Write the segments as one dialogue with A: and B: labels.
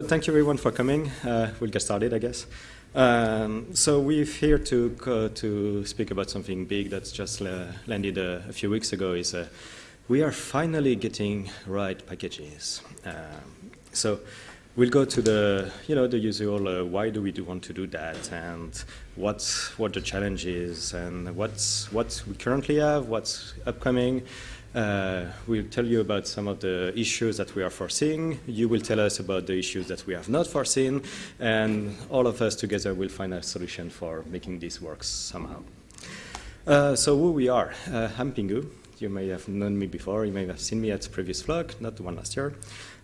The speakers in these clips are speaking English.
A: Thank you everyone for coming. Uh, we'll get started, I guess. Um, so we're here to uh, to speak about something big that's just uh, landed a, a, few weeks ago. Is uh, we are finally gating Rawhide packages. Um, so we'll go to the you know the usual. Uh, why do we do want to do that, and what's what the challenge is, and what's what we currently have, what's upcoming. Uh, we'll tell you about some of the issues that we are foreseeing. You will tell us about the issues that we have not foreseen. And all of us together will find a solution for making this work somehow. Uh, so who we are. Uh, I'm Pingou. You may have known me before. You may have seen me at previous Flock, not the one last year.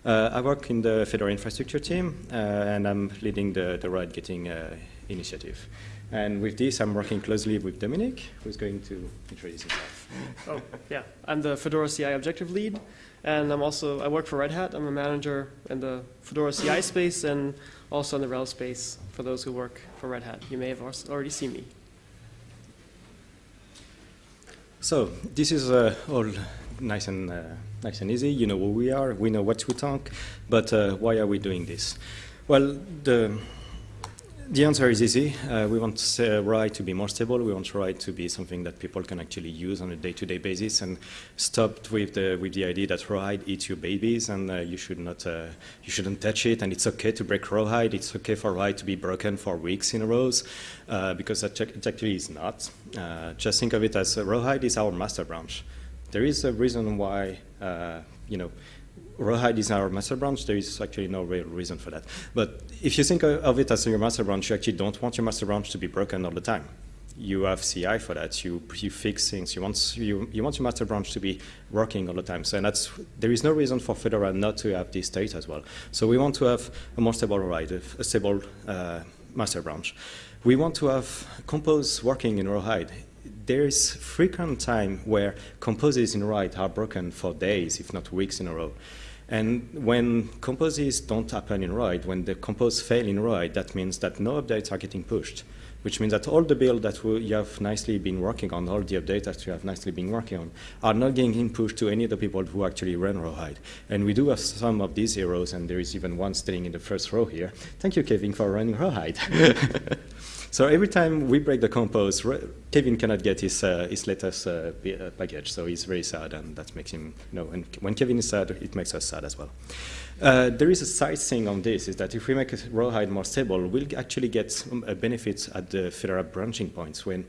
A: Uh, I work in the Fedora infrastructure team, uh, and I'm leading the, the Gating uh, initiative. And with this, I'm working closely with Dominic, who's going to introduce himself.
B: Oh, yeah. I'm the Fedora CI objective lead, and I'm also, I work for Red Hat. I'm a manager in the Fedora CI space and also in the RHEL space for those who work for Red Hat. You may have already seen me.
A: So this is uh, all nice and uh, nice and easy. You know who we are. We know what we talk. But uh, why are we doing this? Well, the the answer is easy. Uh, we want uh, Rawhide to be more stable. We want Rawhide to be something that people can actually use on a day-to-day -day basis and stop with the, with the idea that rawhide eats your babies and uh, you, should not, uh, you shouldn't touch it and it's okay to break rawhide. It's okay for rawhide to be broken for weeks in a row uh, because it actually is not. Uh, just think of it as rawhide is our master branch. There is a reason why, you know, Rawhide is our master branch. There is actually no real reason for that. But if you think of it as your master branch, you actually don't want your master branch to be broken all the time. You have CI for that. You, you fix things. You want, you, you want your master branch to be working all the time. So that's, there is no reason for Fedora not to have this state as well. So we want to have a more stable Rawhide, a stable uh, master branch. We want to have compose working in Rawhide there is frequent time where composes in Rawhide are broken for days, if not weeks in a row. And when composes don't happen in Rawhide, when the compose fail in Rawhide, that means that no updates are getting pushed, which means that all the build that you have nicely been working on, all the updates that you have nicely been working on, are not getting pushed to any of the people who actually run Rawhide. And we do have some of these heroes, and there is even one standing in the first row here. Thank you, Kevin, for running Rawhide. So every time we break the compose, Kevin cannot get his, uh, his latest uh, uh, package, so he's very sad, and that makes him, you know, and when Kevin is sad, it makes us sad as well. Uh, there is a side thing on this, is that if we make Rawhide more stable, we'll actually get a benefit at the Fedora branching points when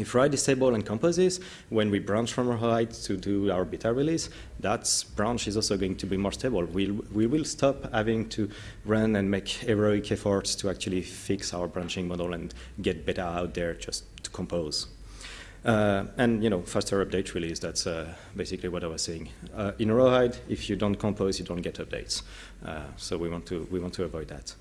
A: if stable and composes, when we branch from Rawhide to do our beta release, that branch is also going to be more stable. We'll, we will stop having to run and make heroic efforts to actually fix our branching model and get beta out there just to compose. Uh, and you know, faster update release, that's uh, basically what I was saying. Uh, in Rawhide, if you don't compose, you don't get updates. Uh, so we want, to, we want to avoid that.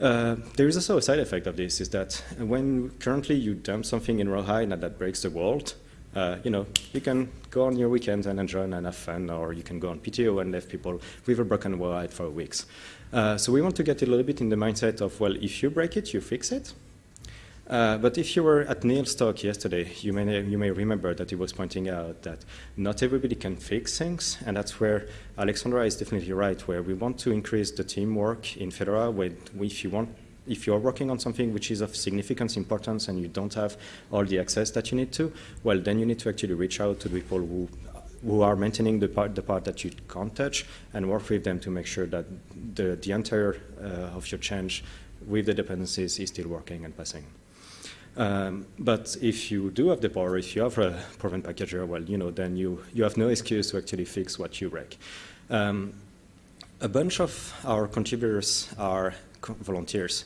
A: Uh, there is also a side effect of this, is that when currently you dump something in Rawhide and that breaks the world, uh, you know, you can go on your weekends and enjoy and have fun, or you can go on PTO and leave people with a broken Rawhide for weeks. Uh, so we want to get a little bit in the mindset of, well, if you break it, you fix it. Uh, but if you were at Neil's talk yesterday, you may, you may remember that he was pointing out that not everybody can fix things, and that's where Alexandra is definitely right, where we want to increase the teamwork in Fedora. If you want, if you're working on something which is of significant importance and you don't have all the access that you need to, well, then you need to actually reach out to the people who who are maintaining the part, the part that you can't touch and work with them to make sure that the, the entire uh, of your change with the dependencies is still working and passing. Um, but if you do have the power, if you have a proven packager, well, you know, then you, you have no excuse to actually fix what you break. Um, a bunch of our contributors are volunteers.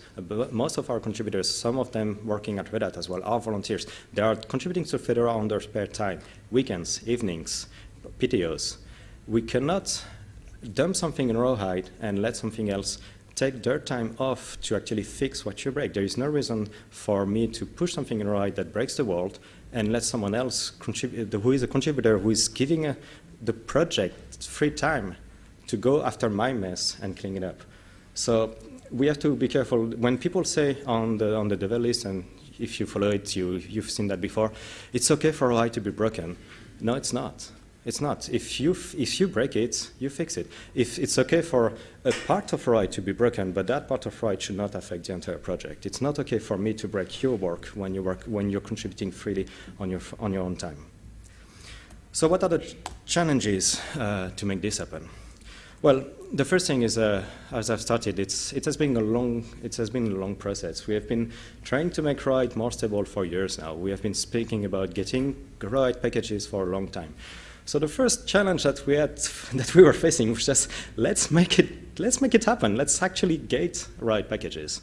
A: Most of our contributors, some of them working at Red Hat as well, are volunteers. They are contributing to Fedora on their spare time, weekends, evenings, PTOs. We cannot dump something in Rawhide and let something else take their time off to actually fix what you break. There is no reason for me to push something in Rawhide that breaks the world and let someone else contribute, who is a contributor, who is giving a, the project free time to go after my mess and clean it up. So we have to be careful. When people say on the, on the devel list, and if you follow it, you, you've seen that before, it's okay for Rawhide to be broken. No, it's not. It's not. If you, if you break it, you fix it. If it's okay for a part of Rawhide to be broken, but that part of Rawhide should not affect the entire project. It's not okay for me to break your work when, you work, when you're contributing freely on your, on your own time. So what are the challenges uh, to make this happen? Well, the first thing is, uh, as I've started, it's, it, has been a long, it has been a long process. We have been trying to make Rawhide more stable for years now. We have been speaking about gating Rawhide packages for a long time. So the first challenge that we had, that we were facing was just, let's make it, let's make it happen. Let's actually gate Rawhide packages.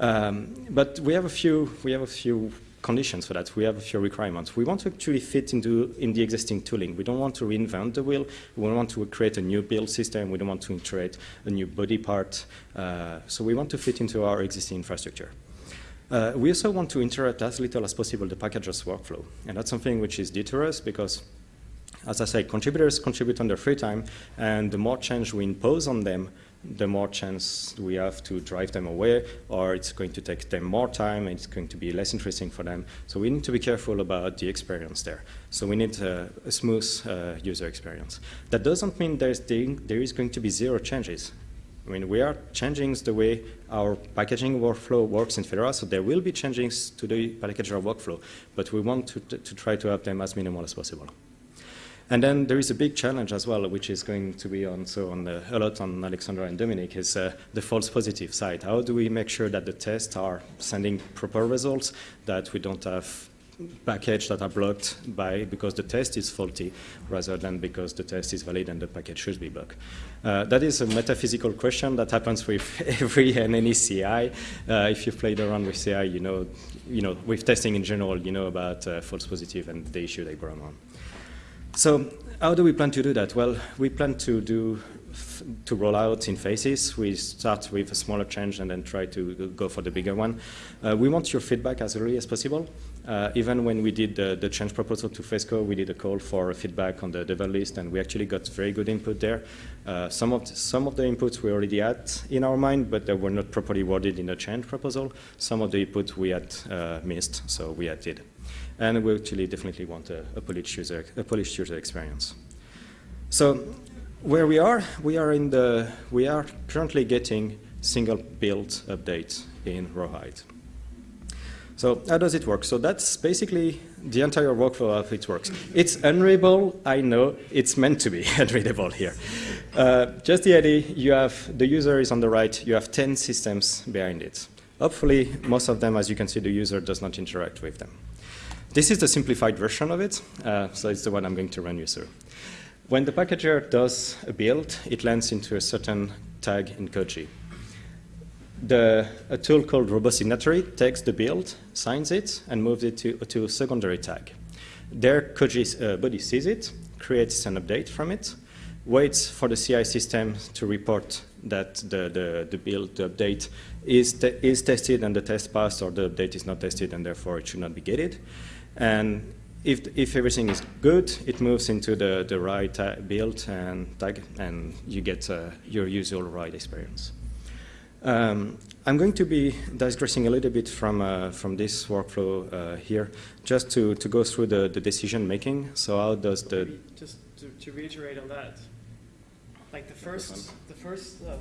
A: Um, but we have a few, we have a few conditions for that. We have a few requirements. We want to actually fit into in the existing tooling. We don't want to reinvent the wheel. We don't want to create a new build system. We don't want to integrate a new Bodhi part. Uh, so we want to fit into our existing infrastructure. Uh, we also want to interact as little as possible the packages workflow. And that's something which is deterrent because as I say, contributors contribute on their free time, and the more change we impose on them, the more chance we have to drive them away, or it's going to take them more time, and it's going to be less interesting for them. So we need to be careful about the experience there. So we need a, a smooth uh, user experience. That doesn't mean there's the, there is going to be zero changes. I mean, we are changing the way our packaging workflow works in Fedora, so there will be changes to the packager workflow, but we want to, to try to have them as minimal as possible. And then there is a big challenge as well, which is going to be on, so on the, a lot on Alexandra and Dominic, is uh, the false positive side. How do we make sure that the tests are sending proper results, that we don't have packages that are blocked by because the test is faulty rather than because the test is valid and the package should be blocked. Uh, that is a metaphysical question that happens with every and any CI. Uh, if you've played around with CI, you know, you know, with testing in general, you know about uh, false positive and the issue they brought on. So how do we plan to do that? Well, we plan to do to roll out in phases. We start with a smaller change and then try to go for the bigger one. Uh, we want your feedback as early as possible. Uh, even when we did the, the, change proposal to FESCO, we did a call for feedback on the devel list, and we actually got very good input there. Uh, some, of the, some of the inputs we already had in our mind, but they were not properly worded in the change proposal. Some of the input we had uh, missed, so we added and we actually definitely want a, a, polished user, a polished user experience. So where we are, we are in the, we are currently gating single build updates in Rawhide. So how does it work? So that's basically the entire workflow of it works. It's unreadable, I know, it's meant to be unreadable here. Uh, just the idea, you have, the user is on the right, you have 10 systems behind it. Hopefully, most of them, as you can see, the user does not interact with them. This is the simplified version of it, uh, so it's the one I'm going to run you through. When the packager does a build, it lands into a certain tag in Koji. The, a tool called RoboSignatory takes the build, signs it, and moves it to, to a secondary tag. There, Koji uh, Bodhi sees it, creates an update from it, waits for the CI system to report that the, the, the build, the update is, te is tested and the test passed, or the update is not tested and therefore it should not be gated. And if, if everything is good, it moves into the, the Rawhide build and tag, and you get uh, your usual Rawhide experience. Um, I'm going to be digressing a little bit from, uh, from this workflow uh, here, just to, to go through the, the decision making. So how does the...
B: Just to, to reiterate on that, like the first, the first, uh,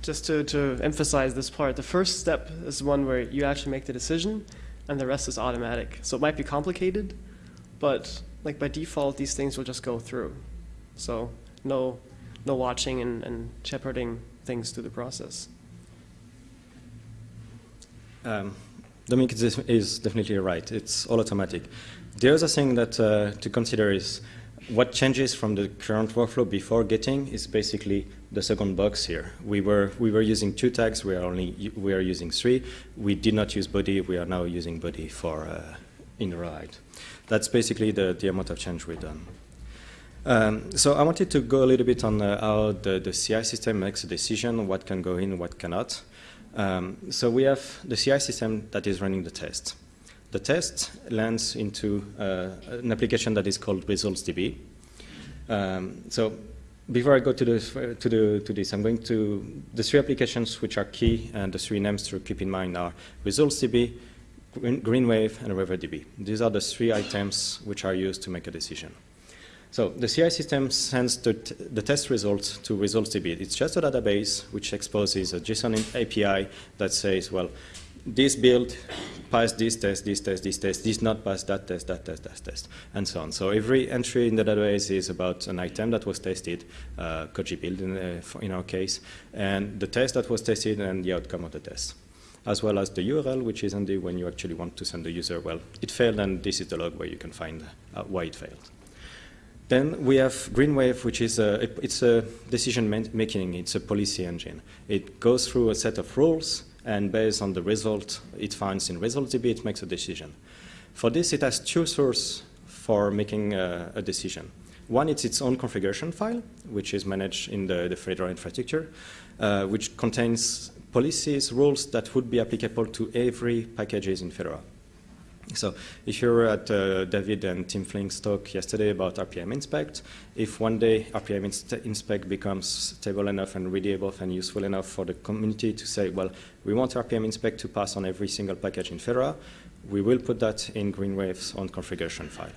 B: just to, to emphasize this part, the first step is one where you actually make the decision, and the rest is automatic. So it might be complicated, but like by default, these things will just go through. So no, no watching and, and shepherding things through the process.
A: Um, Dominic is definitely right. It's all automatic. The other thing that uh, to consider is what changes from the current workflow before gating is basically the second box here. We were we were using two tags. We are only we are using three. We did not use Bodhi. We are now using Bodhi for uh, in Rawhide. That's basically the the amount of change we've done. Um, so I wanted to go a little bit on uh, how the, the CI system makes a decision, what can go in, what cannot. Um, so we have the CI system that is running the test. The test lands into uh, an application that is called ResultsDB. Um, so before I go to, this, to, the, to this, I'm going to, the three applications which are key and the three names to keep in mind are ResultsDB, GreenWave, and WaiverDB. These are the three items which are used to make a decision. So the CI system sends the, the test results to ResultsDB. It's just a database which exposes a JSON API that says, well, this build passed this test, this test, this test, this not passed that test, that test, that test, and so on. So every entry in the database is about an item that was tested, uh, Koji build in, uh, in our case, and the test that was tested and the outcome of the test, as well as the URL, which is handy when you actually want to send the user, well, it failed, and this is the log where you can find uh, why it failed. Then we have GreenWave, which is a, it's a decision-making, it's a policy engine. It goes through a set of rules, and based on the result it finds in ResultsDB, it makes a decision. For this, it has two sources for making a, a decision. One, it's its own configuration file, which is managed in the, the Fedora infrastructure, uh, which contains policies, rules that would be applicable to every packages in Fedora. So if you were at uh, David and Tim Flink's talk yesterday about RPM inspect, if one day RPM inspect becomes stable enough and readable and useful enough for the community to say, well, we want RPM inspect to pass on every single package in Fedora, we will put that in Greenwave's own configuration file.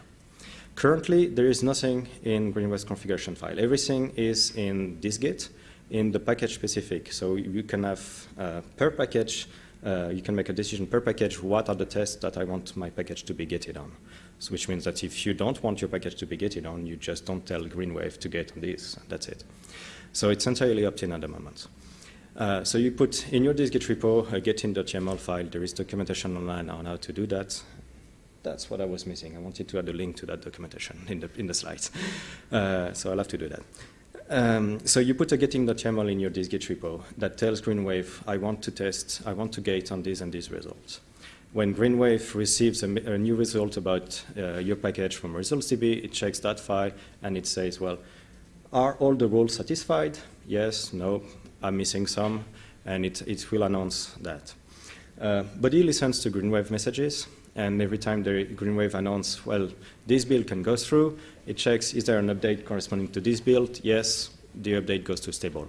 A: Currently, there is nothing in Greenwave's configuration file. Everything is in this Git in the package specific. So you can have uh, per package uh, you can make a decision per package, what are the tests that I want my package to be gated on. So which means that if you don't want your package to be gated on, you just don't tell Greenwave to gate on this, that's it. So it's entirely opt-in at the moment. Uh, so you put in your dist-git repo a gating.yaml file. There is documentation online on how to do that. That's what I was missing. I wanted to add a link to that documentation in the, in the slides. Uh, so I'll have to do that. Um, so you put a gating.yaml in your dist-git repo that tells Greenwave, I want to test, I want to gate on these and these results. When Greenwave receives a, a new result about uh, your package from ResultsDB, it checks that file and it says, well, are all the rules satisfied? Yes, no, I'm missing some, and it, it will announce that. Uh, Bodhi listens to Greenwave messages, and every time the Greenwave announces, well, this build can go through, it checks, is there an update corresponding to this build? Yes, the update goes to stable.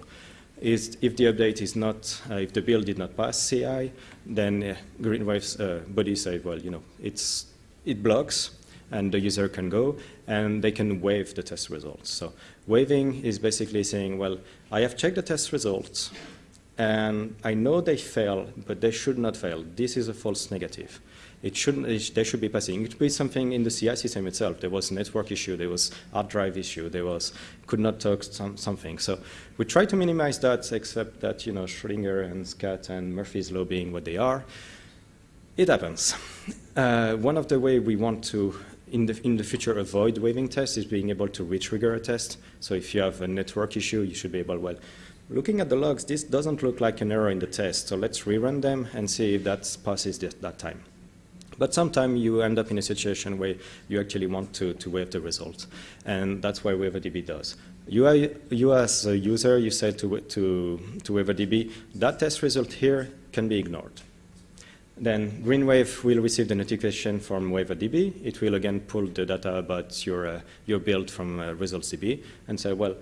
A: Is, if the update is not, uh, if the build did not pass CI, then uh, Greenwave's uh, Bodhi says, well, you know, it's, it blocks, and the user can go, and they can waive the test results. So waiving is basically saying, well, I have checked the test results, and I know they fail, but they should not fail. This is a false negative. It shouldn't, it, they should be passing. It could be something in the CI system itself. There was a network issue, there was hard drive issue, there was could not talk some, something. So we try to minimize that, except that you know Schrödinger and Scat and Murphy's law being what they are. It happens. Uh, one of the way we want to in the, in the future avoid waiving tests is being able to retrigger a test. So if you have a network issue, you should be able, well, looking at the logs, this doesn't look like an error in the test, so let's rerun them and see if that passes that time. But sometimes you end up in a situation where you actually want to, to waive the result, and that's why WaiverDB does. You, are, you as a user, you say to, to, to WaiverDB, that test result here can be ignored. Then GreenWave will receive the notification from WaiverDB. It will again pull the data about your, uh, your build from uh, ResultsDB and say, well,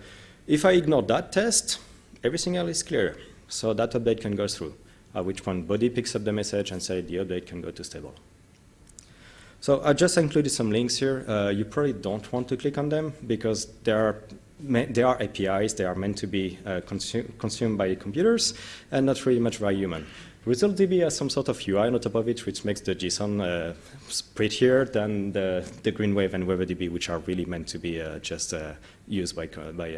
A: if I ignore that test, everything else is clear. So that update can go through, at which point Bodhi picks up the message and say the update can go to stable. So I just included some links here. Uh, you probably don't want to click on them because they are, they are APIs. They are meant to be uh, consu consumed by computers and not really much by human. ResultsDB has some sort of UI on top of it, which makes the JSON uh, prettier than the, the GreenWave and WaiverDB, which are really meant to be uh, just uh, used by, by,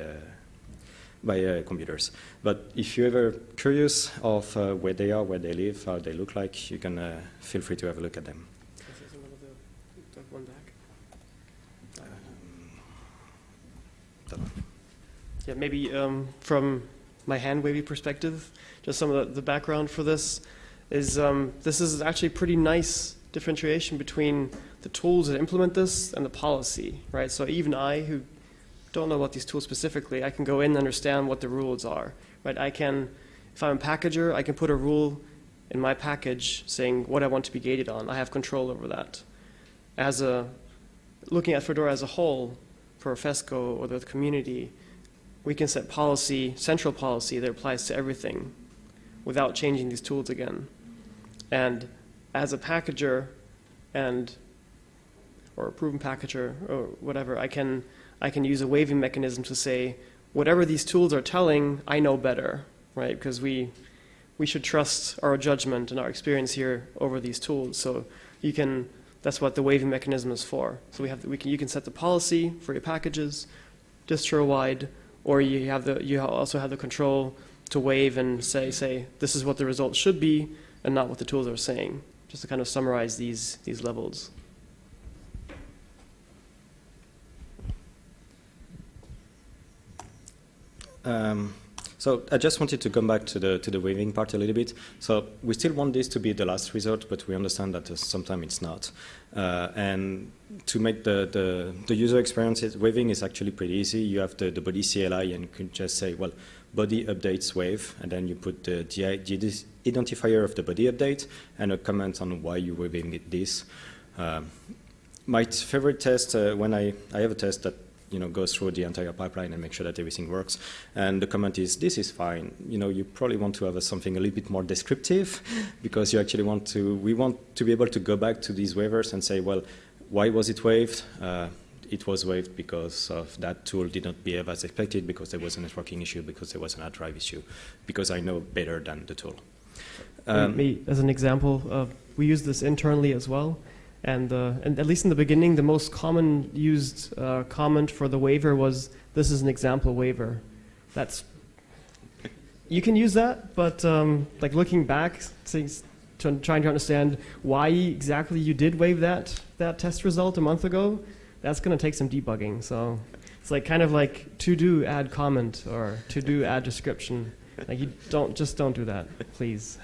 A: by uh, computers. But if you're ever curious of uh, where they are, where they live, how they look like, you can uh, feel free to have a look at them.
B: One back. Yeah, maybe um, from my hand wavy perspective, just some of the, the background for this is um, this is actually pretty nice differentiation between the tools that implement this and the policy, right? So even I, who don't know about these tools specifically, I can go in and understand what the rules are, right? I can, if I'm a packager, I can put a rule in my package saying what I want to be gated on. I have control over that. As a, looking at Fedora as a whole, for FESCO or the community, we can set policy, central policy that applies to everything without changing these tools again. And as a packager and or a proven packager or whatever, I can I can use a waiving mechanism to say, whatever these tools are telling, I know better, right? Because we, we should trust our judgment and our experience here over these tools. So you can, that's what the waiving mechanism is for. So we have, we can, you can set the policy for your packages, distro-wide, or you have the, you also have the control to waive and say, say, this is what the result should be, and not what the tools are saying, just to kind of summarize these, these levels.
A: Um, so I just wanted to come back to the to the waiving part a little bit. So we still want this to be the last resort, but we understand that uh, sometimes it's not. Uh, and to make the, the, the user experience, waiving is actually pretty easy. You have the, the Bodhi CLI and you can just say, well, Bodhi updates waive, and then you put the, the identifier of the Bodhi update and a comment on why you're waiving it this. Um, my favorite test, uh, when I, I have a test that you know, goes through the entire pipeline and make sure that everything works. And the comment is, this is fine. You know, you probably want to have a, something a little bit more descriptive because you actually want to, we want to be able to go back to these waivers and say, well, why was it waived? Uh, it was waived because of that tool did not behave as expected, because there was a networking issue, because there was an hard drive issue, because I know better than the tool.
B: Um, Me, as an example, uh, we use this internally as well. And, uh, and at least in the beginning, the most common used uh, comment for the waiver was, this is an example waiver. That's, you can use that, but um, like looking back, trying to understand why exactly you did waive that, that test result a month ago, that's going to take some debugging. So it's like kind of like to do add comment or to do add description. Like you don't, just don't do that, please.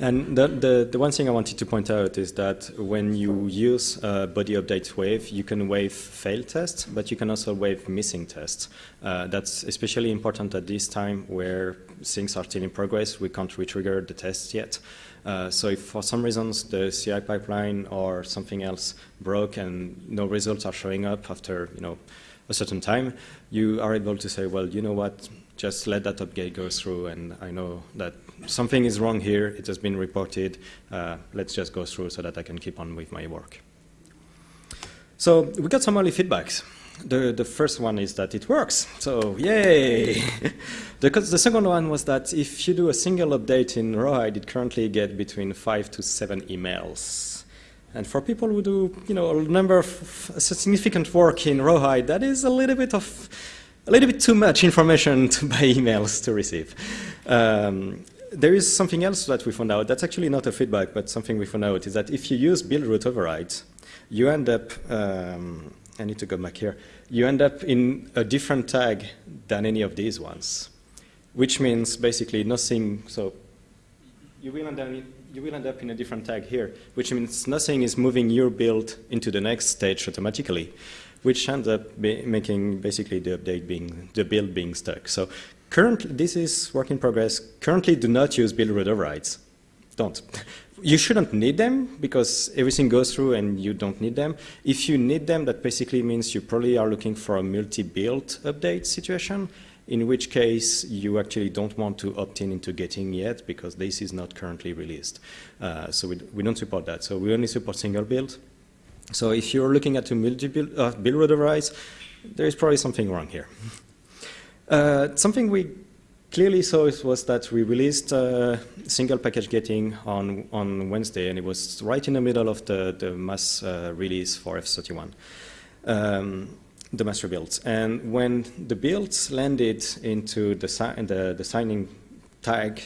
A: And the, the, the, one thing I wanted to point out is that when you use uh, Bodhi update waive, you can waive fail tests, but you can also waive missing tests. Uh, that's especially important at this time where things are still in progress. We can't retrigger the tests yet. Uh, so if for some reasons the CI pipeline or something else broke and no results are showing up after you know a certain time, you are able to say, well, you know what, just let that update go through and I know that something is wrong here, it has been reported, uh, let's just go through so that I can keep on with my work. So we got some early feedbacks. The, the first one is that it works, so yay! the, the second one was that if you do a single update in Rawhide, it currently gets between five to seven emails. And for people who do, you know, a number of significant work in Rawhide, that is a little bit of a little bit too much information to, by emails to receive. Um, there is something else that we found out. That's actually not a feedback, but something we found out is that if you use build root overrides, you end up, um, I need to go back here, you end up in a different tag than any of these ones, which means basically nothing, so you will end up, you will end up in a different tag here, which means nothing is moving your build into the next stage automatically which ends up making basically the update being, the build being stuck. So currently, this is work in progress. Currently, do not use build overrides. Don't. You shouldn't need them because everything goes through and you don't need them. If you need them, that basically means you probably are looking for a multi-build update situation, in which case you actually don't want to opt in into gating yet because this is not currently released. Uh, so we, we don't support that. So we only support single build. So if you're looking at a multi-build uh, build root there is probably something wrong here. Uh, something we clearly saw was that we released uh, single package gating on, on Wednesday, and it was right in the middle of the, the mass uh, release for F31, um, the master builds. And when the builds landed into the, si the, the, signing tag,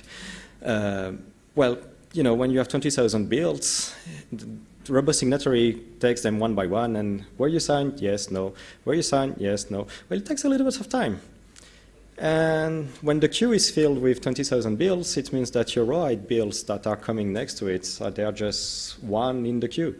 A: uh, well, you know, when you have 20,000 builds, RoboSignatory takes them one by one, and were you signed? Yes, no. Were you signed? Yes, no. Well, it takes a little bit of time. And when the queue is filled with 20,000 bills, it means that your Rawhide bills that are coming next to it, they are just one in the queue.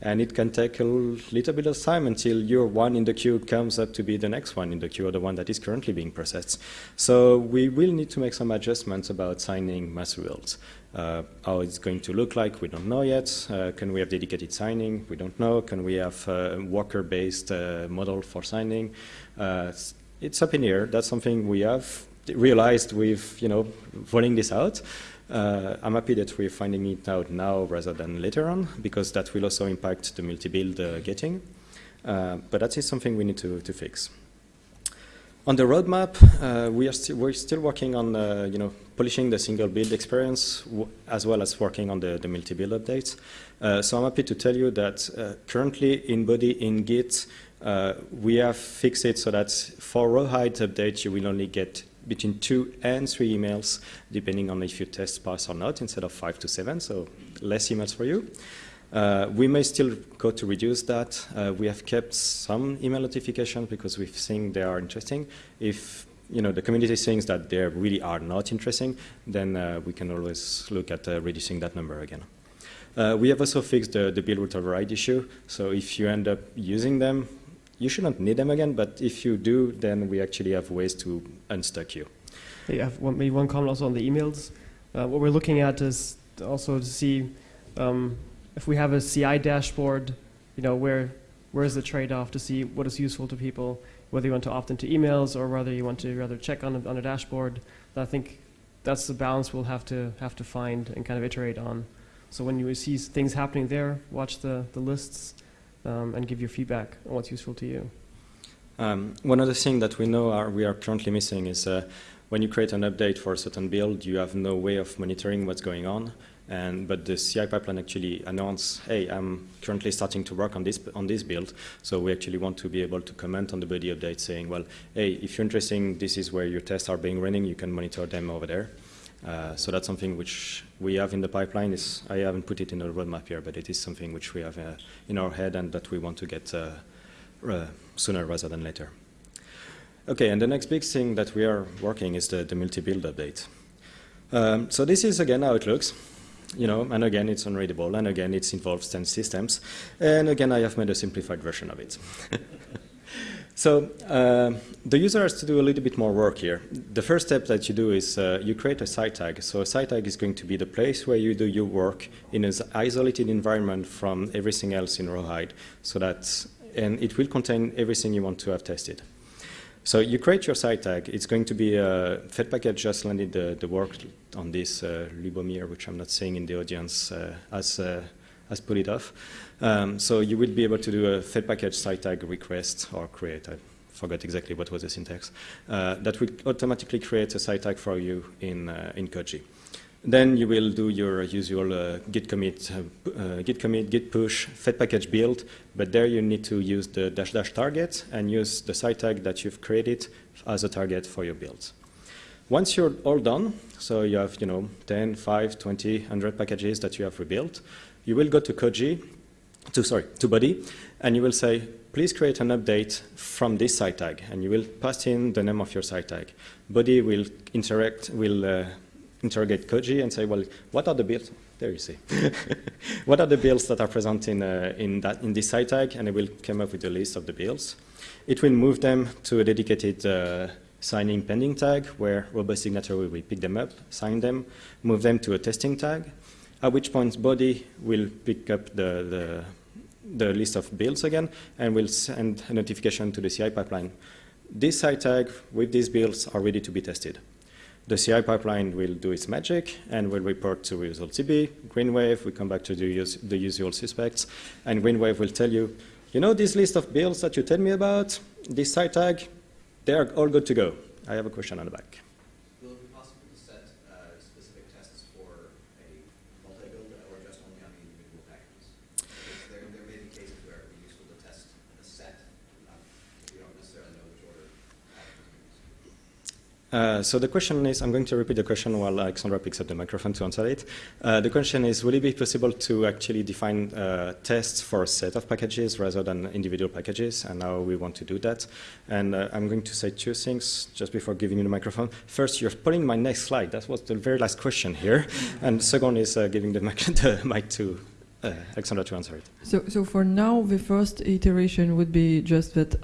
A: And it can take a little bit of time until your one in the queue comes up to be the next one in the queue, or the one that is currently being processed. So we will need to make some adjustments about signing master. Uh, how it's going to look like, we don't know yet. Uh, can we have dedicated signing? We don't know. Can we have a worker-based uh, model for signing? It's up in air. That's something we have realized with, you know, rolling this out. Uh, I'm happy that we're finding it out now rather than later on, because that will also impact the multi-build uh, gating. Uh, but that is something we need to, to fix. On the roadmap, uh, we are sti we're still working on uh, you know polishing the single build experience as well as working on the, the multi-build updates. Uh, so I'm happy to tell you that currently in Bodhi in Git, uh, we have fixed it so that for rawhide updates you will only get between two and three emails depending on if you test pass or not instead of five to seven, so less emails for you. Uh, we may still go to reduce that. Uh, we have kept some email notifications because we think they are interesting. If you know the community thinks that they really are not interesting, then uh, we can always look at uh, reducing that number again. Uh, we have also fixed the, the build root override issue. So if you end up using them, you shouldn't need them again. But if you do, then we actually have ways to unstuck you.
B: Yeah, maybe one comment also on the emails. Uh, what we're looking at is also to see um, if we have a CI dashboard, you know, where where is the trade-off to see what is useful to people, whether you want to opt into emails or whether you want to rather check on a, on a dashboard. I think that's the balance we'll have to have to find and kind of iterate on. So when you see things happening there, watch the, the lists um, and give your feedback on what's useful to you.
A: Um, one other thing that we know are, we are currently missing is uh, when you create an update for a certain build, you have no way of monitoring what's going on. And, but the CI pipeline actually announced, hey, I'm currently starting to work on this, on this build. So we actually want to be able to comment on the Bodhi update saying, well, hey, if you're interested, this is where your tests are being running, you can monitor them over there. Uh, so that's something which we have in the pipeline. Is I haven't put it in the roadmap here, but it is something which we have uh, in our head and that we want to get uh, uh sooner rather than later. Okay, and the next big thing that we are working is the, the multi-build update. Um, so this is again how it looks you know, and again, it's unreadable, and again, it involves 10 systems, and again, I have made a simplified version of it. so uh, the user has to do a little bit more work here. The first step that you do is uh, you create a site tag. So a site tag is going to be the place where you do your work in an isolated environment from everything else in Rawhide, so that, and it will contain everything you want to have tested. So you create your site tag. It's going to be a Fed package just landed the, the work on this uh, Lubomir, which I'm not seeing in the audience uh, as, uh, as put it off. Um, so you will be able to do a Fed package site tag request or create. I forgot exactly what was the syntax. Uh, that will automatically create a site tag for you in, uh, in Koji. Then you will do your usual uh, git commit, uh, uh, git commit, git push, fed package build, but there you need to use the dash dash target and use the site tag that you've created as a target for your build. Once you're all done, so you have you know 10, 5, 20, 100 packages that you have rebuilt, you will go to Koji, to sorry, to Bodhi, and you will say, please create an update from this site tag, and you will pass in the name of your site tag. Bodhi will interact, will uh, interrogate Koji and say, well, what are the builds? There you see. what are the builds that are present in, uh, in, that, in this site tag? And it will come up with a list of the builds. It will move them to a dedicated uh, signing pending tag where RoboSignatory will pick them up, sign them, move them to a testing tag, at which point Bodhi will pick up the, the, the list of builds again and will send a notification to the CI pipeline. This site tag with these builds are ready to be tested. The CI pipeline will do its magic and will report to ResultsDB. Greenwave, we come back to the, us the usual suspects, and Greenwave will tell you, you know this list of builds that you tell me about, this site tag, they are all good to go. I have a question on the back. Uh, so the question is, I'm going to repeat the question while Alexandra picks up the microphone to answer it. Uh, the question is, will it be possible to actually define uh, tests for a set of packages rather than individual packages, and how we want to do that? And uh, I'm going to say two things just before giving you the microphone. First, you're pulling my next slide. That was the very last question here. and second is uh, giving the mic, the mic to Alexandra to answer it.
C: So, so for now, the first iteration would be just that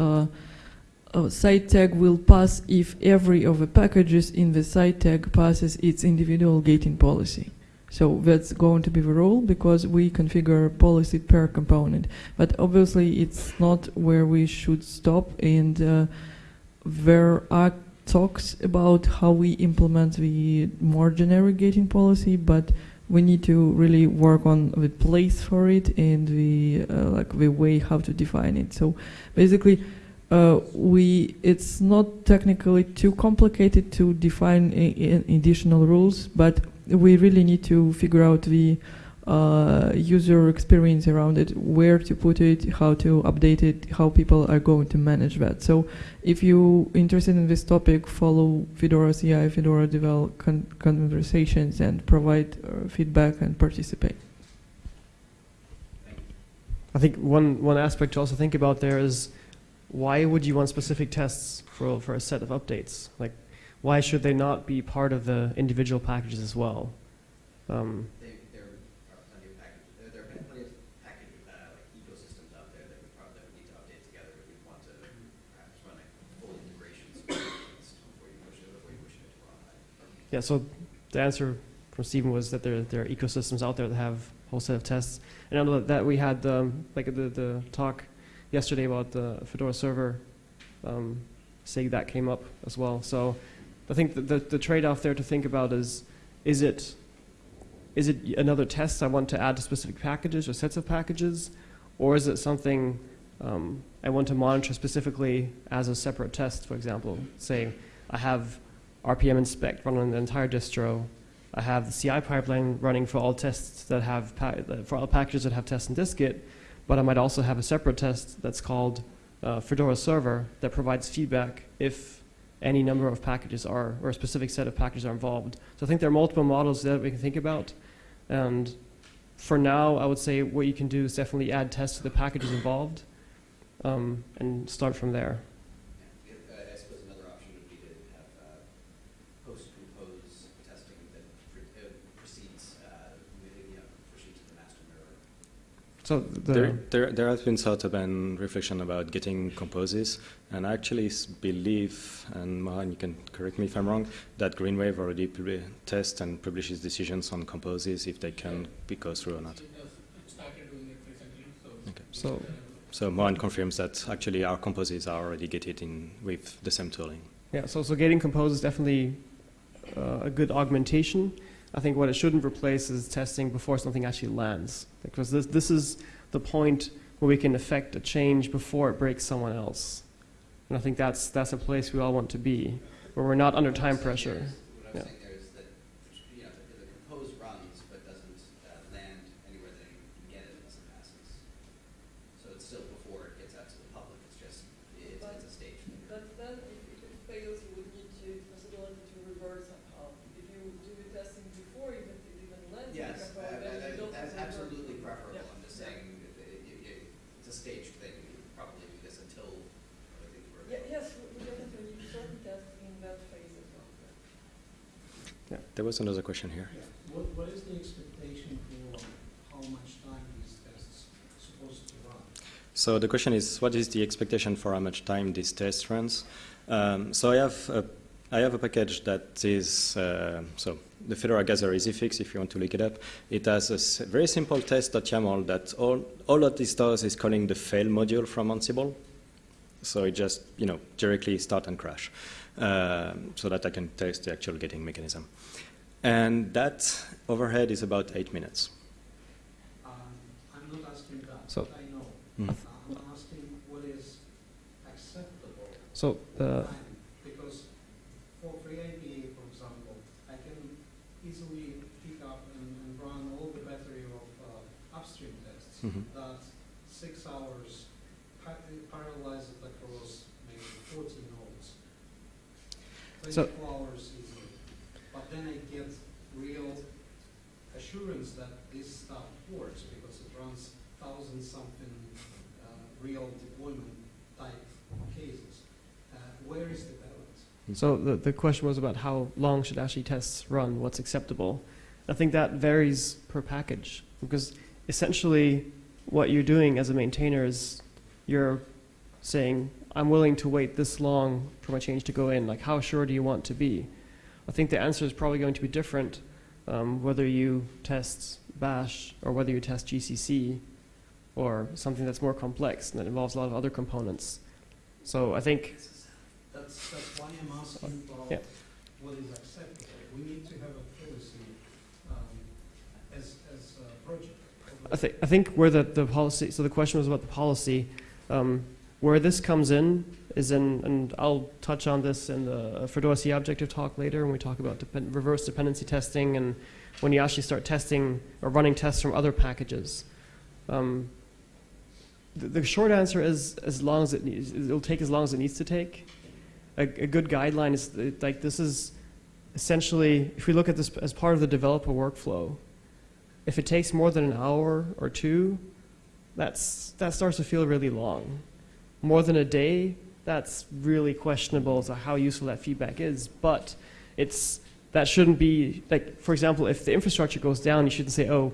C: a site tag will pass if every of the packages in the site tag passes its individual gating policy. So that's going to be the rule because we configure policy per component. But obviously it's not where we should stop and uh, there are talks about how we implement the more generic gating policy, but we need to really work on the place for it and the uh, like the way how to define it. So basically, uh, we it's not technically too complicated to define additional rules, but we really need to figure out the uh, user experience around it, where to put it, how to update it, how people are going to manage that. So if you're interested in this topic, follow Fedora CI, Fedora Devel con- conversations, and provide uh, feedback and participate.
B: I think one, one aspect to also think about there is why would you want specific tests for, for a set of updates? Like, why should they not be part of the individual packages as well? Um,
D: They, there are plenty of package, there, there are plenty of package, uh, like ecosystems out there that we probably that we need to update together we want to perhaps run a full integration before you push it, before you push it to run.
B: yeah, so the answer from Stephen was that there, there are ecosystems out there that have a whole set of tests. And I know that- that we had, um, like the, the talk yesterday about the Fedora server, um, SIG that came up as well. So I think that the, the trade-off there to think about is, is it, is it another test I want to add to specific packages or sets of packages? Or is it something um, I want to monitor specifically as a separate test, for example? Say, I have RPM inspect running on the entire distro. I have the CI pipeline running for all tests that have for all packages that have tests in dist-git, but I might also have a separate test that's called uh, Fedora Server that provides feedback if any number of packages are or a specific set of packages are involved. So I think there are multiple models that we can think about, and for now, I would say what you can do is definitely add tests to the packages involved, um, and start from there.
D: Yeah, uh, I suppose another option would be to have, uh, post-compose testing that pre- uh, precedes, uh, moving, you know, pushing to the master mirror.
B: So the
A: There, there, there has been sort of an reflection about gating composes, and I actually s- believe, and Mohan, you can correct me if I'm wrong, that Greenwave already tests and publishes decisions on composes if they can be go through or not. Okay.
B: so
A: So Mohan confirms that actually our composes are already gated in with the same tooling.
B: Yeah, so, so gating compose is definitely uh, a good augmentation. I think what it shouldn't replace is testing before something actually lands. Because this, this is the point where we can affect a change before it breaks someone else. And I think that's, that's a place we all want to be, where we're not under time pressure. Yeah.
D: I'm saying there is that, you know, the, the compose runs, but doesn't, uh, land anywhere that you can get it unless it passes. So it's still before it gets out to the public, it's just, it's, it's a stage. thing.
C: But then, if it fails, you would need to possibility to revert somehow. If you do the testing before even it even lands
D: Yes, uh, that- that- that's absolutely preferable,
C: Yeah.
D: I'm just saying, it, it, it, it's a stage thing, you would probably do this until other things were.
C: yes, we definitely need certain testing in that phase as well.
A: There was another question here.
E: Yeah. What, what is the expectation for how much time these tests supposed to run?
A: So the question is, what is the expectation for how much time this test runs? Um, so I have a, I have a package that is uh, so the Fedora Gather Easy Fix. If you want to look it up, it has a very simple test.yaml that all all that this does is calling the fail module from Ansible. So it just you know directly start and crash, so that I can test the actual gating mechanism. And that overhead is about eight minutes.
E: Um, I'm not asking that,
B: So-
E: but I know. Uh, I'm asking what is acceptable
B: So uh,
E: because for FreeIPA, for example, I can easily pick up and, and run all the battery of uh, upstream tests.
A: Mhm.
E: that six hours pa- parallelize it across maybe 40 nodes.
B: So-
E: 24 hours easily. But then I get real assurance that this stuff works because it runs thousand something uh, real deployment type cases. Uh, where is the balance?
B: So the, the question was about how long should actually tests run, what's acceptable. I think that varies per package because essentially what you're doing as a maintainer is you're saying, I'm willing to wait this long for my change to go in. Like, how sure do you want to be? I think the answer is probably going to be different um, whether you test Bash or whether you test GCC or something that's more complex and that involves a lot of other components. So I think
E: That's, that's why I'm asking
B: Yeah.
E: about what is acceptable. We need to have a policy um, as, as a project?
B: I think, I think where the, the policy, so the question was about the policy. Um, where this comes in is in, and I'll touch on this in the Fedora C objective talk later when we talk about depend, reverse dependency testing and when you actually start testing or running tests from other packages. Um, the, the short answer is as long as it needs, it'll take as long as it needs to take. A, a good guideline is uh, like this is essentially, if we look at this as part of the developer workflow, if it takes more than an hour or two, that's, that starts to feel really long. More than a day, that's really questionable as to how useful that feedback is. But it's, that shouldn't be, like, for example, if the infrastructure goes down, you shouldn't say, oh,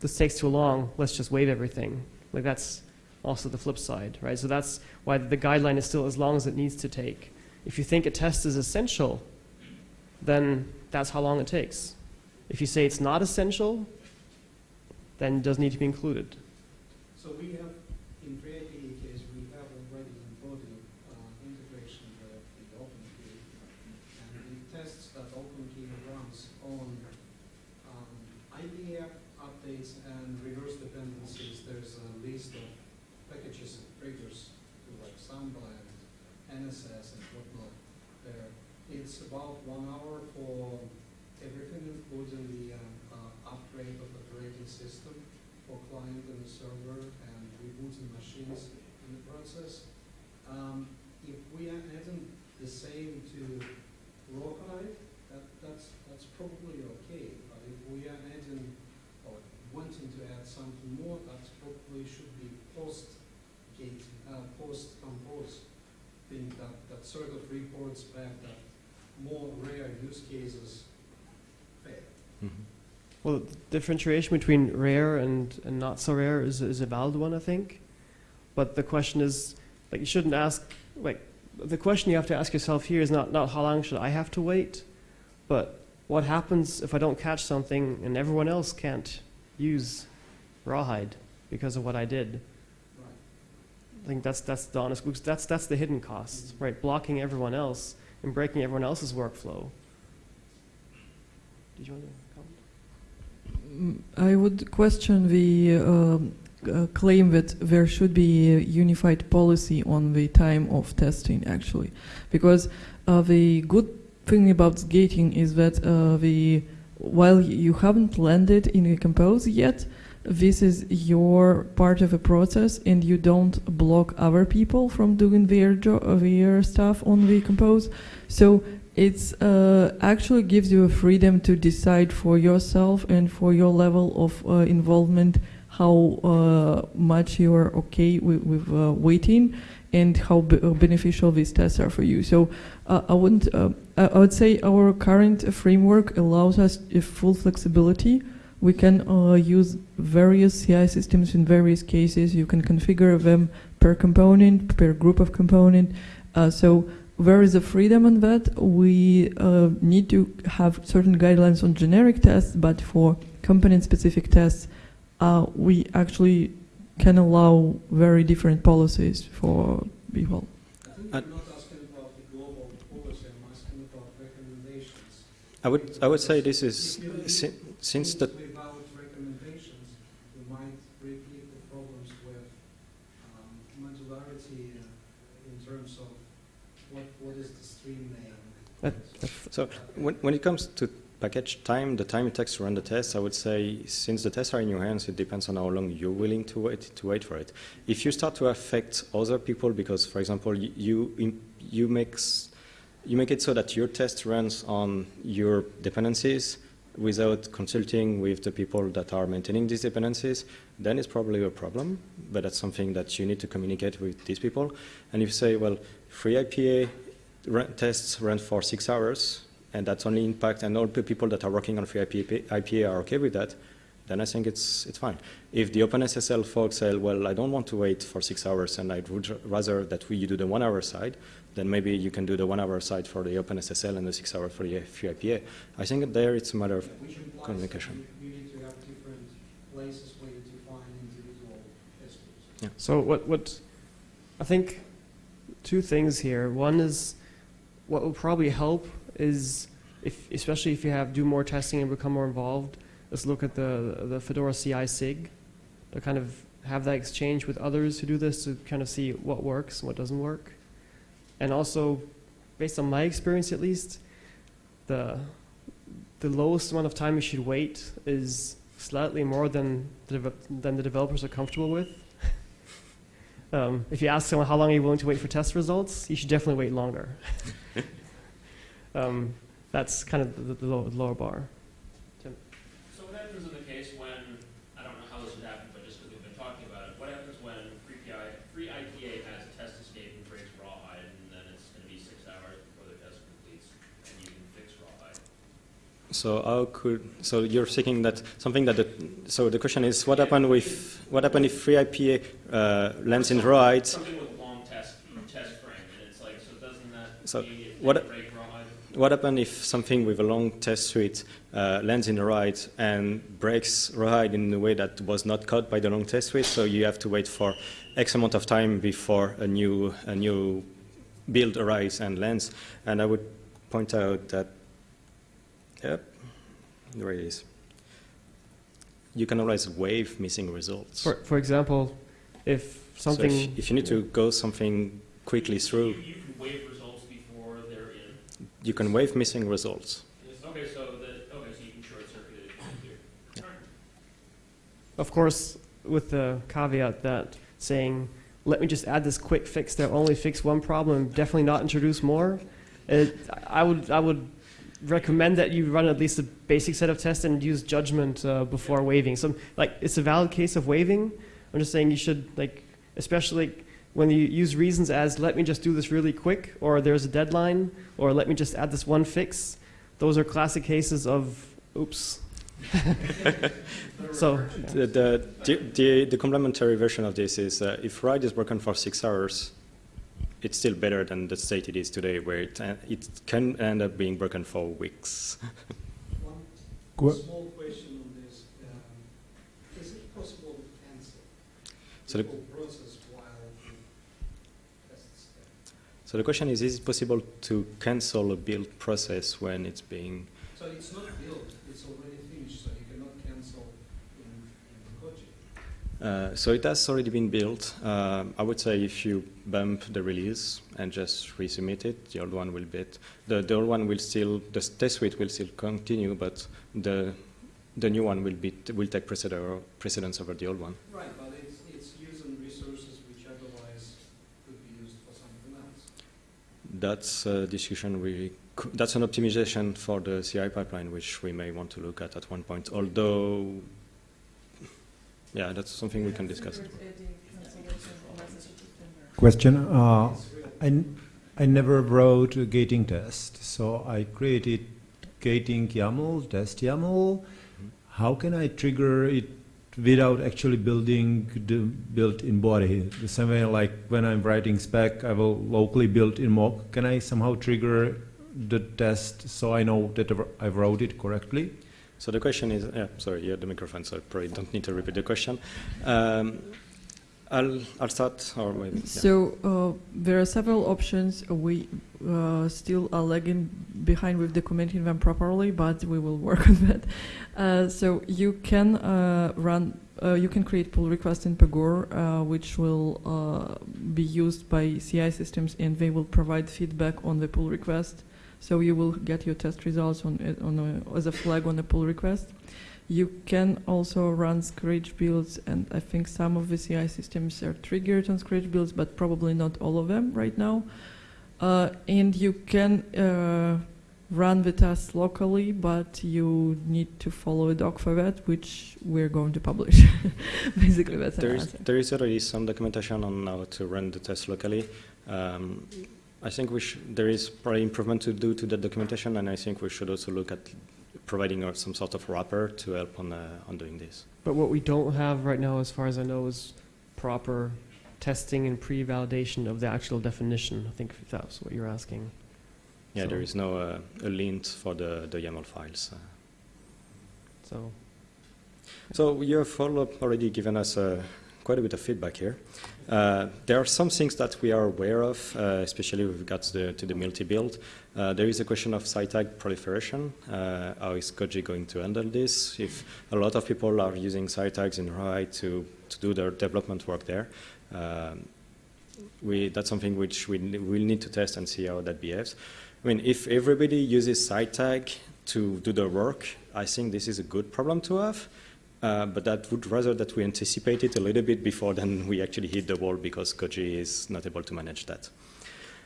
B: this takes too long, let's just wait everything. Like, that's also the flip side, right? So that's why the guideline is still as long as it needs to take. If you think a test is essential, then that's how long it takes. If you say it's not essential, then it does need to be included.
E: So we have, in FreeIPA case, we have already embodied uh, integration with the OpenQA, and it tests that OpenQA runs on um, IPA updates and reverse dependencies. There's a list of packages and triggers to like Samba and NSS and whatnot there. It's about one hour for everything, including the uh, uh, upgrade of operating system for client and the server and rebooting machines in the process. Um, if we are adding the same to Rawhide, that, that's, that's probably okay. But if we are adding or wanting to add something more, that probably should be post-gate, uh, post-compose thing that, that sort of reports back that more rare use cases fail.
A: Mhm.
B: Well, the differentiation between rare and, and not so rare is, is a valid one, I think. But the question is, like, you shouldn't ask, like, the question you have to ask yourself here is not, not how long should I have to wait, but what happens if I don't catch something and everyone else can't use Rawhide because of what I did? I think that's, that's the honest, that's, that's the hidden cost, mm-hmm. right? Blocking everyone else and breaking everyone else's workflow. Did you want to
C: I would question the um, uh, claim that there should be a unified policy on the time of testing, actually, because uh, the good thing about gating is that uh, the while you haven't landed in a compose yet, this is your part of a process, and you don't block other people from doing their uh, their stuff on the compose. So it's uh, actually gives you a freedom to decide for yourself and for your level of uh, involvement how uh, much you are okay with, with uh, waiting and how uh, beneficial these tests are for you. So uh, I wouldn't. I would say our current framework allows us full flexibility. We can use various CI systems in various cases. You can configure them per component, per group of component. So there is a freedom on that. We uh, need to have certain guidelines on generic tests, but for component-specific tests, uh, we actually can allow very different policies for people.
E: I think
A: Uh,
E: I'm not asking about the global policy, I'm asking about recommendations.
A: I would I would say this is
E: If
A: si- since the
E: Without recommendations, we might repeat the problems with um, modularity uh, in terms of what, what is the stream name?
B: That-
A: So when, when it comes to package time, the time it takes to run the test, I would say since the tests are in your hands, it depends on how long you're willing to wait to wait for it. If you start to affect other people, because for example, you you, make you make it so that your test runs on your dependencies without consulting with the people that are maintaining these dependencies, then it's probably a problem. But that's something that you need to communicate with these people. And if you say, well, FreeIPA run, tests run for six hours, and that's only impact, and all the people that are working on FreeIPA, IPA are okay with that, then I think it's, it's fine. If the OpenSSL folks say, well, I don't want to wait for six hours, and I'd rather that we do the one hour side, then maybe you can do the one hour side for the OpenSSL and the six hour for the FreeIPA. I think there it's a matter of
E: Which
A: communication.
E: you, you need to have different places where you define individual test groups.
B: So what, what, I think two things here. One is what will probably help is if, especially if you have do more testing and become more involved, let's look at the, the Fedora CI SIG to kind of have that exchange with others who do this to kind of see what works and what doesn't work. And also, based on my experience at least, the, the lowest amount of time you should wait is slightly more than the, than the developers are comfortable with. um, if you ask someone how long are you willing to wait for test results, you should definitely wait longer. um, that's kind of the, the low, lower bar.
F: So what happens in the case when, I don't know how this would happen, but just because we've been talking about it, what happens when free PI, FreeIPA has a test escape and breaks rawhide, and then it's gonna be six hours before the test completes, and you can fix rawhide?
A: So how could so you're thinking that something that the, so the question is what happened with what happened if FreeIPA uh, lands in rawhide?
F: Something with long test, test frame, and it's like, so doesn't that
A: So
F: mean it
A: what-
F: can break rawhide?
A: What happens if something with a long test suite uh, lands in the right and breaks rawhide in a way that was not caught by the long test suite? So you have to wait for X amount of time before a new a new build arrives and lands. And I would point out that, yep, there it is. You can always waive missing results.
B: For, for example, if
A: So
B: something.
A: if, if you need to go something quickly
F: You,
A: through,
F: you can waive results before they're in.
A: You can waive missing results.
F: Yes, Okay, so that, okay, so you can short circuit it here. Alright.
B: Of course, with the caveat that saying, let me just add this quick fix that only fix one problem, definitely not introduce more. It, I would, I would recommend that you run at least a basic set of tests and use judgment uh, before waiving. So, like, it's a valid case of waiving. I'm just saying you should, like, especially when you use reasons as, let me just do this really quick, or there's a deadline, or let me just add this one fix. Those are classic cases of, oops. so,
A: The, the, the, the, the complementary version of this is uh, if ride is broken for six hours, it's still better than the state it is today, where it, uh, it can end up being broken for weeks.
E: One
G: Qu-
E: small question on this. um, Is it possible to cancel
A: So
E: the
A: the,
E: whole process the tests step?
A: So the question is, is it possible to cancel a build process when it's being,
E: So it's not built, it's already finished, so you cannot cancel in, in project.
A: uh, so it has already been built. Um I would say if you bump the release and just resubmit it, the old one will be, the, the old one will still, the test suite will still continue, but the, the new one will be, will take precedence, precedence over the old one.
E: Right, but it's, it's using resources which otherwise could be used for something else.
A: That's a discussion we, that's an optimization for the CI pipeline, which we may want to look at at one point, although, yeah, that's something we can discuss.
G: Question. Uh, I, n- I never wrote a gating test, so I created gating YAML, test YAML. How can I trigger it without actually building the built-in Bodhi? The same way, like when I'm writing spec, I will locally build in mock. Can I somehow trigger the test so I know that I wrote it correctly?
A: So the question is, yeah, sorry, you had the microphone, so I probably don't need to repeat the question. Um, I'll, I'll start, or maybe.
C: So uh, there are several options. We uh, still are lagging behind with documenting them properly, but we will work on that. Uh, so you can uh, run, uh, you can create pull requests in Pagure, uh, which will be used by CI systems, and they will provide feedback on the pull request. So you will get your test results on on a, as a flag on the pull request. You can also run Scratch builds, and I think some of the CI systems are triggered on Scratch builds, but probably not all of them right now. Uh, and you can uh, run the tests locally, but you need to follow a doc for that, which we're going to publish. Basically, that's
A: there is, there is already some documentation on how to run the test locally. Um, I think we sh- there is probably improvement to do to that documentation, and I think we should also look at providing uh, some sort of wrapper to help on, uh, on doing this.
B: But what we don't have right now, as far as I know, is proper testing and pre-validation of the actual definition. I think if that's what you're asking.
A: Yeah,
B: So-
A: there is no uh, a lint for the, the YAML files. Uh,
B: So
A: So you have all already given us a quite a bit of feedback here. Uh, there are some things that we are aware of, uh, especially with regards to the, to the multi-build. Uh, there is a question of site tag proliferation. Uh, how is Koji going to handle this? If a lot of people are using site tags in Rawhide to, to do their development work there, um, we, that's something which we will need to test and see how that behaves. I mean, if everybody uses site tag to do their work, I think this is a good problem to have. Uh, but that would rather that we anticipate it a little bit before than we actually hit the wall because Koji is not able to manage that.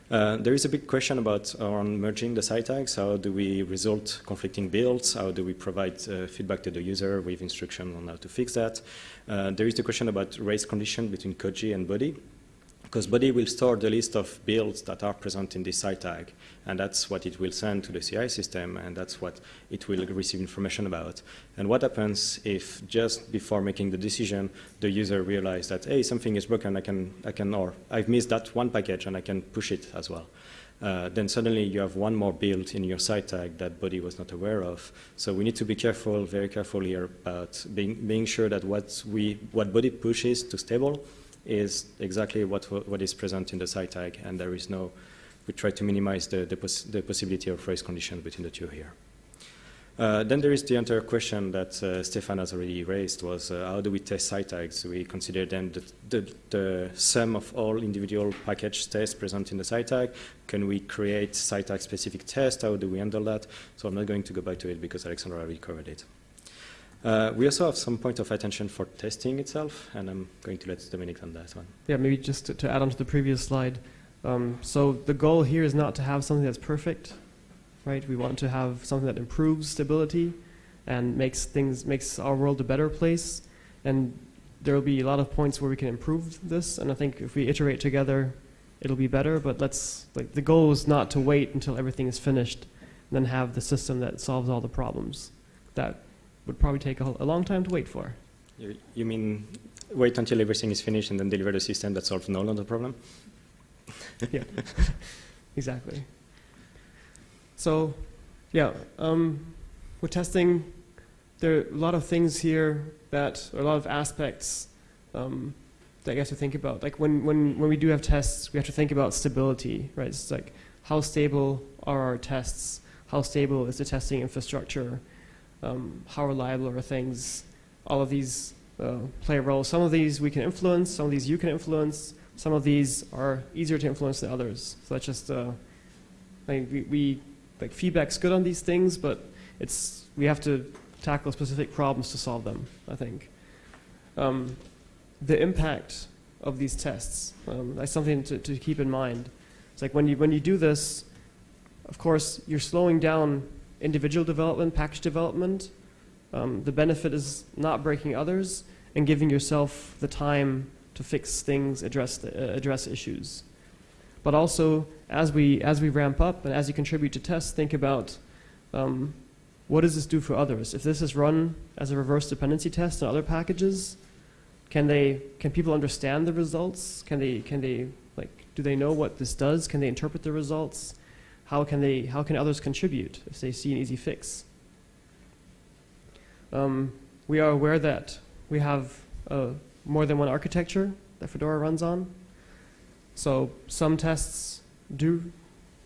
A: Uh, there is a big question about on merging the site tags. How do we resolve conflicting builds? How do we provide uh, feedback to the user with instructions on how to fix that? Uh, there is the question about race condition between Koji and Bodhi because Bodhi will store the list of builds that are present in this site tag, and that's what it will send to the CI system, and that's what it will receive information about. And what happens if just before making the decision, the user realizes that, hey, something is broken, I can, I can, or I've missed that one package, and I can push it as well. Uh, then suddenly you have one more build in your site tag that Bodhi was not aware of. So we need to be careful, very careful here about being, being sure that what, we, what Bodhi pushes to stable is exactly what, what is present in the site tag, and there is no, we try to minimize the, the, the possibility of race condition between the two here. Uh, then there is the entire question that uh, Stefan has already raised was uh, how do we test site tags? We consider them the, the, the, sum of all individual package tests present in the site tag. Can we create site tag specific tests? How do we handle that? So I'm not going to go back to it because Alexandra already covered it. Uh, we also have some point of attention for testing itself, and I'm going to let Dominic on that one.
B: Yeah, maybe just to, to add on to the previous slide. Um, so the goal here is not to have something that's perfect, right? We want to have something that improves stability and makes things makes our world a better place. And there will be a lot of points where we can improve this. And I think if we iterate together, it'll be better. But let's like the goal is not to wait until everything is finished, and then have the system that solves all the problems. That would probably take a, a long time to wait for.
A: You, you, mean wait until everything is finished and then deliver the system that solves no longer the problem?
B: yeah, exactly. So, yeah, um, with testing, there are a lot of things here that, or a lot of aspects um, that you have to think about. Like when, when, when we do have tests, we have to think about stability, right? It's like how stable are our tests? How stable is the testing infrastructure? Um, how reliable are things. All of these uh, play a role. Some of these we can influence, some of these you can influence, some of these are easier to influence than others. So that's just, uh, I mean, we, we, like feedback's good on these things, but it's, we have to tackle specific problems to solve them, I think. Um, the impact of these tests, um, that's something to, to keep in mind. It's like when you, when you do this, of course, you're slowing down individual development, package development. Um, the benefit is not breaking others and giving yourself the time to fix things, address, the, uh, address issues. But also, as we, as we ramp up and as you contribute to tests, think about um, what does this do for others? If this is run as a reverse dependency test on other packages, can, they, can people understand the results? Can they, can they, like, do they know what this does? Can they interpret the results? How can, they, how can others contribute if they see an easy fix? Um, we are aware that we have uh, more than one architecture that Fedora runs on. So some tests do,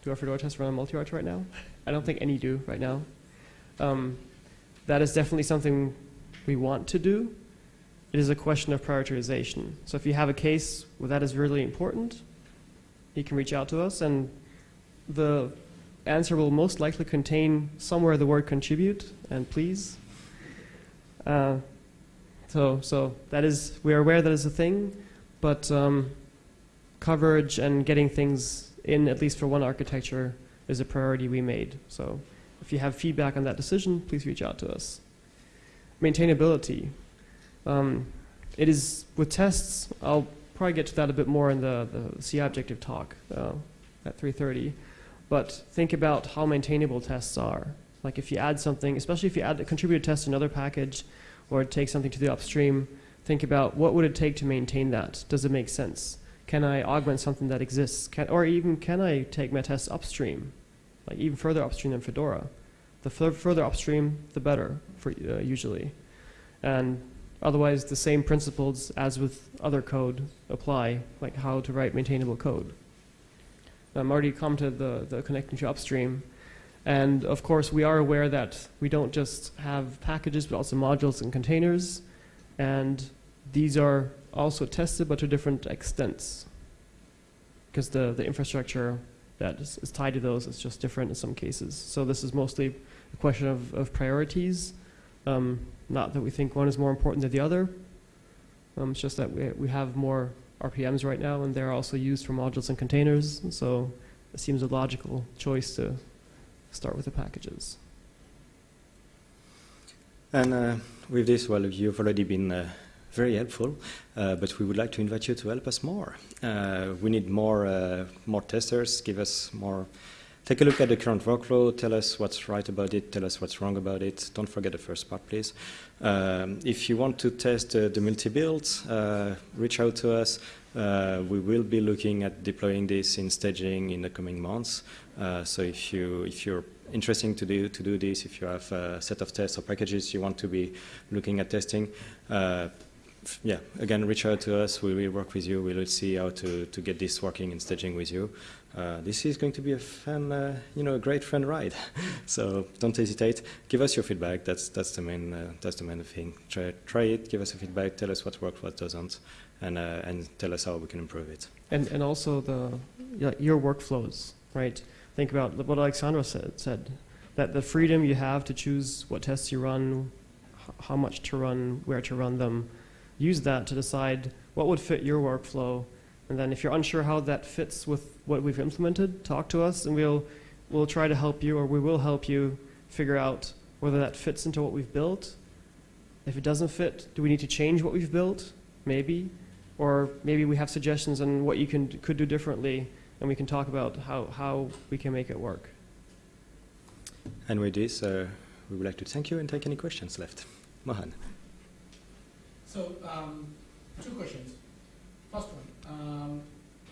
B: do our Fedora tests run on multi-arch right now? I don't think any do right now. Um, that is definitely something we want to do. It is a question of prioritization. So if you have a case where that is really important, you can reach out to us and the answer will most likely contain somewhere the word contribute and please. Uh, so, so that is, we are aware that is a thing, but um, coverage and getting things in, at least for one architecture, is a priority we made. So if you have feedback on that decision, please reach out to us. Maintainability. Um, it is, with tests, I'll probably get to that a bit more in the, the CI objective talk uh, at 3.30. But think about how maintainable tests are. Like if you add something, especially if you add a contributed test to another package or take something to the upstream, think about what would it take to maintain that? Does it make sense? Can I augment something that exists? Can, or even can I take my tests upstream? Like even further upstream than Fedora. The further upstream, the better, for, uh, usually. And Otherwise, the same principles as with other code apply, like how to write maintainable code. Um, already commented the, the connecting to upstream. And of course, we are aware that we don't just have packages, but also modules and containers. And these are also tested, but to different extents. Because the, the infrastructure that is, is tied to those is just different in some cases. So this is mostly a question of, of priorities. Um, not that we think one is more important than the other. Um, it's just that we, we have more RPMs right now, and they're also used for modules and containers. So it seems a logical choice to start with the packages.
A: And uh, with this, well, you've already been uh, very helpful, uh, but we would like to invite you to help us more. Uh, we need more, uh, more testers. Give us more. Take a look at the current workflow. Tell us what's right about it. Tell us what's wrong about it. Don't forget the first part, please. Um, if you want to test uh, the multi-builds, uh, reach out to us. Uh, we will be looking at deploying this in staging in the coming months. Uh, so if you if you're interested to do to do this, if you have a set of tests or packages you want to be looking at testing, uh, yeah, again, reach out to us. We will work with you. We will see how to, to get this working in staging with you. Uh, this is going to be a fun, uh, you know, a great fun ride. so don't hesitate. Give us your feedback. That's that's the main uh, that's the main thing. Try try it. Give us a feedback. Tell us what works, what doesn't, and uh, and tell us how we can improve it.
B: And, and also the, your workflows, right? Think about what Alexandra said, said, that the freedom you have to choose what tests you run, how much to run, where to run them, use that to decide what would fit your workflow. And then if you're unsure how that fits with what we've implemented, talk to us and we'll, we'll try to help you or we will help you figure out whether that fits into what we've built. If it doesn't fit, do we need to change what we've built? Maybe or maybe we have suggestions on what you can could do differently, and we can talk about how, how we can make it work.
A: And with this, uh, we would like to thank you and take any questions left. Mohan.
H: So, um, two questions. First one, um,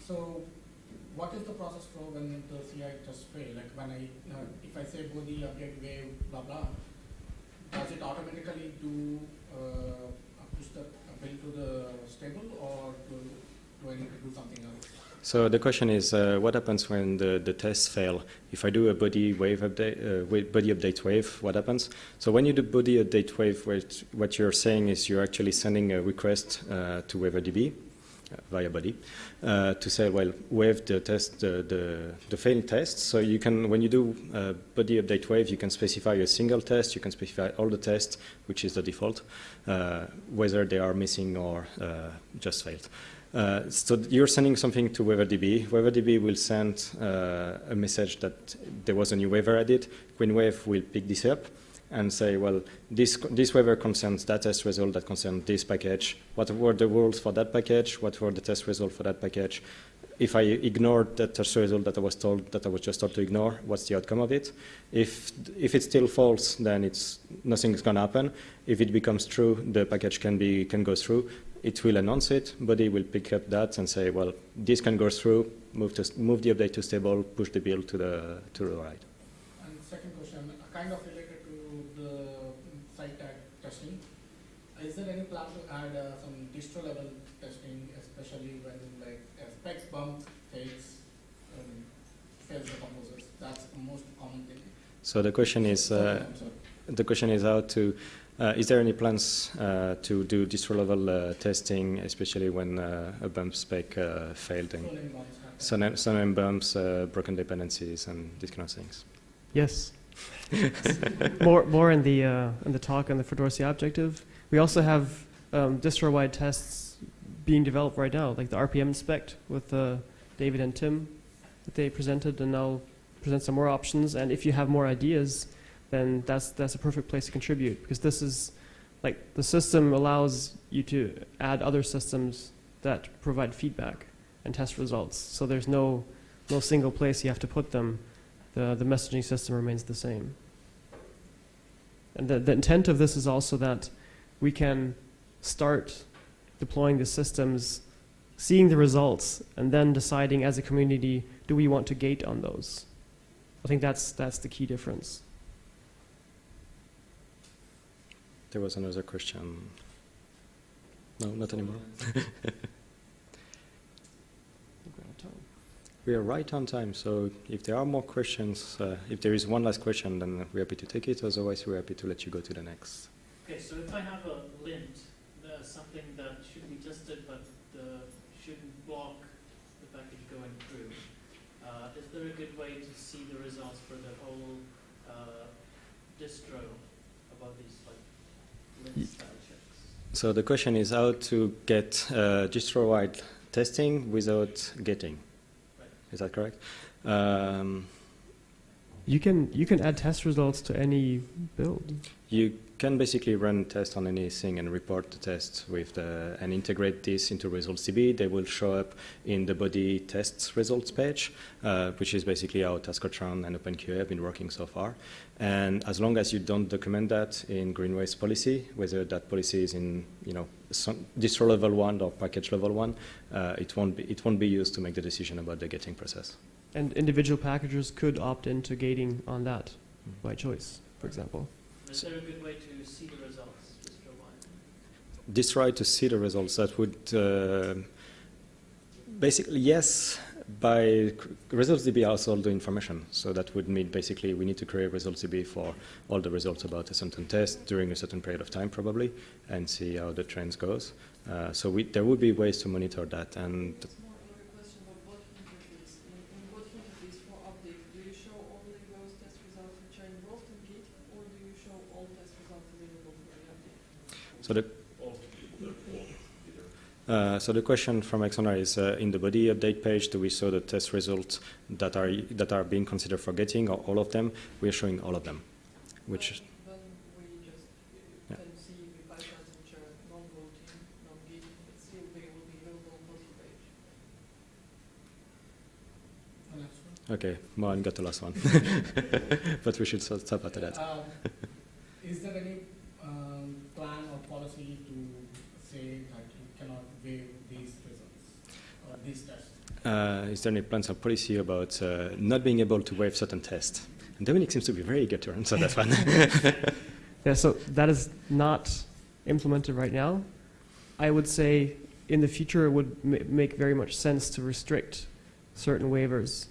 H: so what is the process flow when the CI just fail? Like when I, uh, if I say Bodhi, update, waive, blah, blah, does it automatically do, uh, push the build to the stable or do, do I need to do something else?
A: So the question is, uh, what happens when the, the tests fail? If I do a Bodhi waive update, uh, Bodhi update waive, what happens? So when you do Bodhi update waive, what, what you're saying is you're actually sending a request uh, to WaiverDB via Bodhi uh, to say, well, waive the test, the, the, failed test. So you can, when you do uh, Bodhi update waive, you can specify a single test, you can specify all the tests, which is the default, uh, whether they are missing or uh, just failed. Uh, so you're sending something to WaiverDB. WaiverDB will send uh, a message that there was a new waiver added. Greenwave will pick this up and say, well, this, this waiver concerns that test result that concerns this package. What were the rules for that package? What were the test results for that package? If I ignored that test result that I was told that I was just told to ignore, what's the outcome of it? If if it's still false, then it's nothing's gonna happen. If it becomes true, the package can be can go through it will announce it, Bodhi will pick up that and say, well, this can go through, move, to, move the update to stable, push the build to the, to the right.
H: And second question, kind of related to the site tag testing. Is there any plan to add uh, some distro level testing, especially when like a spec bump fails, um, fails the composers? That's the most common thing.
A: So the question is, uh, the question is how to, is there any plans uh, to do distro level uh, testing, especially when uh, a bump spec uh, failed and some, bumps, uh, broken dependencies, and these kind of things?
B: Yes. more more in the uh, in the talk on the Fedora CI objective. We also have um, distro-wide tests being developed right now, like the RPM inspect with uh, David and Tim that they presented, and I'll present some more options. And if you have more ideas, then that's that's a perfect place to contribute because this is like the system allows you to add other systems that provide feedback and test results. So there's no no single place you have to put them the, the messaging system remains the same. And the, the intent of this is also that we can start deploying the systems, seeing the results, and then deciding as a community, do we want to gate on those? I think that's, that's the key difference.
A: There was another question. No, not anymore. We are right on time, so if there are more questions, uh, if there is one last question, then we're happy to take it. Otherwise, we're happy to let you go to the next.
I: Okay, so if I have a lint, uh, something that should be tested but shouldn't block the package going through, uh, is there a good way to see the results for the whole uh, distro about these like lint style checks?
A: So the question is how to get uh, distro-wide testing without gating.
I: Right.
A: Is that correct? Um,
B: You can you can add test results to any build.
A: You can basically run tests on anything and report the tests with the, and integrate this into ResultsDB. They will show up in the Bodhi tests results page, uh, which is basically how Taskotron and OpenQA have been working so far. And as long as you don't document that in Greenwave's policy, whether that policy is in you know some distro level one or package level one, uh, it won't be it won't be used to make the decision about the gating process.
B: And individual packagers could opt into gating on that by choice, for example.
I: Is there a good way to see the results distro-wide?
A: Destroy to see the results. That would uh, basically yes. By ResultsDB has all the information, so that would mean basically we need to create ResultsDB for all the results about a certain test during a certain period of time, probably, and see how the trends goes. Uh, so we, there would be ways to monitor that, and
C: It's more like a question of what interface. In, in what interface for update, do you show only those test results which are involved in gating, or do you show all test results available for the update?
A: So the Uh, so the question from Alexandra is, uh, in the Bodhi update page, do we show the test results that are that are being considered for gating, or all of them? We are showing all of them, which
C: Then we just
A: Yeah.
C: can see the pipelines which are non-voting, non-gating, but still they will be available on both page.
H: The next one.
A: okay, Mohan got the last one, but we should stop stop after that.
H: Um, Is there any plan or policy to say that you cannot waive these results or these tests?
A: Uh, is there any plans or policy about uh, not being able to waive certain tests? And Dominic seems to be very good to answer that one.
B: Yeah, so that is not implemented right now. I would say in the future it would ma- make very much sense to restrict certain waivers,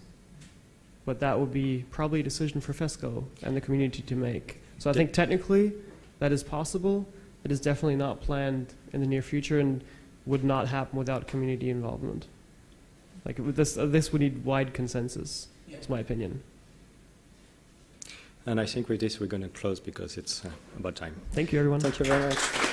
B: but that would be probably a decision for FESCO and the community to make. So I think technically that is possible. It is definitely not planned in the near future and would not happen without community involvement. Like this, uh, this would need wide consensus.
H: Yeah.
B: That's my opinion.
A: and I think with this we're going to close because it's uh, about time.
B: Thank you, everyone.
A: Thank you very much.